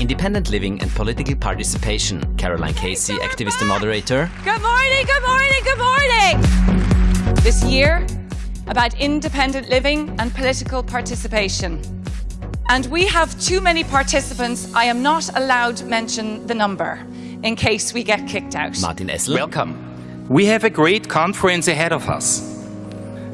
Independent living and political participation. Caroline Casey, activist and moderator. Good morning, good morning, good morning. This year, about independent living and political participation. And we have too many participants. I am not allowed to mention the number in case we get kicked out. Martin Essl. Welcome. We have a great conference ahead of us.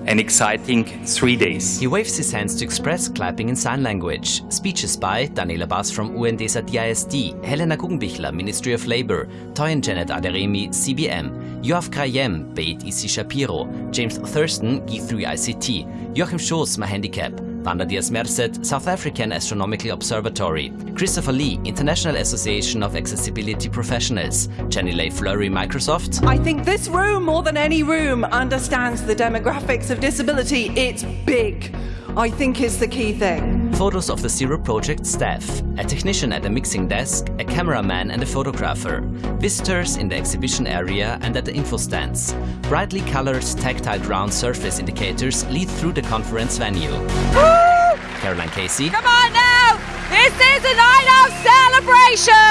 An exciting three days. He waves his hands to express clapping in sign language. Speeches by Daniela Bas from UNDSA DISD, Helena Guggenbichler, Ministry of Labour, Toyin Janet Aderemi, CBM, Yoav Krayem, Beit Issie Shapiro, James Thurston, G3 ICT, Joachim Schoß, My Handicap, Wanda Diaz Merced, South African Astronomical Observatory, Christopher Lee, International Association of Accessibility Professionals, Jenny Lay-Flurrie, Microsoft. I think this room, more than any room, understands the demographics of disability. It's big. I think is the key thing. Photos of the Zero Project staff, a technician at the mixing desk, a cameraman and a photographer, visitors in the exhibition area and at the info stands. Brightly colored tactile ground surface indicators lead through the conference venue. Woo! Caroline Casey. Come on now! This is a night of celebration!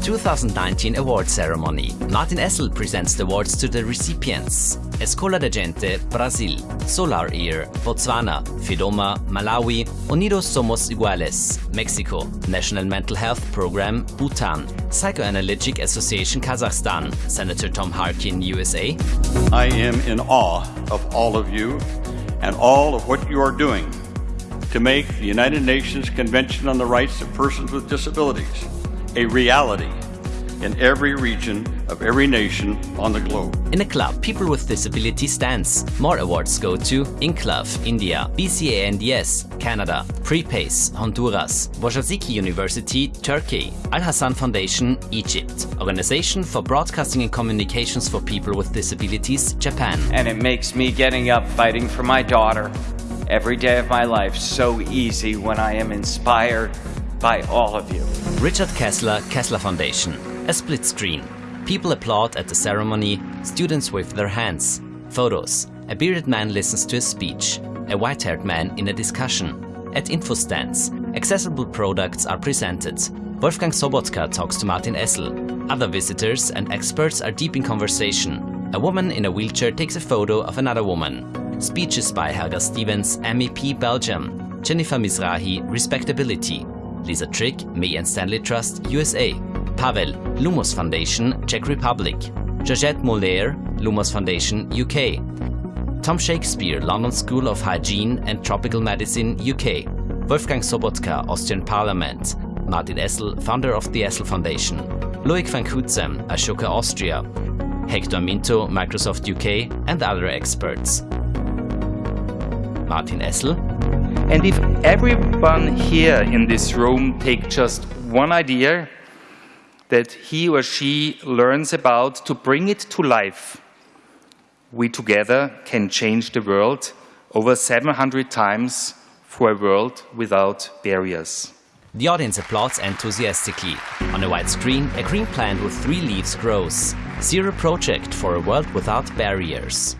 The 2019 award ceremony. Martin Essl presents the awards to the recipients. Escola de Gente, Brazil. Solar Ear, Botswana. FEDOMA, Malawi. Unidos Somos Iguales, Mexico. National Mental Health Program, Bhutan. Psychoanalytic Association, Kazakhstan. Senator Tom Harkin, USA. I am in awe of all of you and all of what you are doing to make the United Nations Convention on the Rights of Persons with Disabilities a reality in every region of every nation on the globe. In a club, people with disabilities dance. More awards go to INCLAV, India, BCANDS, Canada, Prepace, Honduras, Boğaziçi University, Turkey, Al Hassan Foundation, Egypt, Organization for Broadcasting and Communications for People with Disabilities, Japan. And it makes me getting up fighting for my daughter every day of my life so easy when I am inspired by all of you. Richard Kessler, Kessler Foundation. A split screen. People applaud at the ceremony, students wave their hands. Photos. A bearded man listens to a speech. A white-haired man in a discussion. At info stands, accessible products are presented. Wolfgang Sobotka talks to Martin Essl. Other visitors and experts are deep in conversation. A woman in a wheelchair takes a photo of another woman. Speeches by Helga Stevens, MEP Belgium. Jennifer Mizrahi, Respectability. Lisa Trick, May and Stanley Trust, USA. Pavel, Lumos Foundation, Czech Republic. Georgette Mulheir, Lumos Foundation, UK. Tom Shakespeare, London School of Hygiene and Tropical Medicine, UK. Wolfgang Sobotka, Austrian Parliament. Martin Essl, founder of the Essl Foundation. Loic van Cutsem, Ashoka Austria. Hector Minto, Microsoft UK, and other experts. Martin Essl. And if everyone here in this room take just one idea that he or she learns about to bring it to life, we together can change the world over 700 times for a world without barriers. The audience applauds enthusiastically. On a white screen, a green plant with three leaves grows. Zero Project for a world without barriers.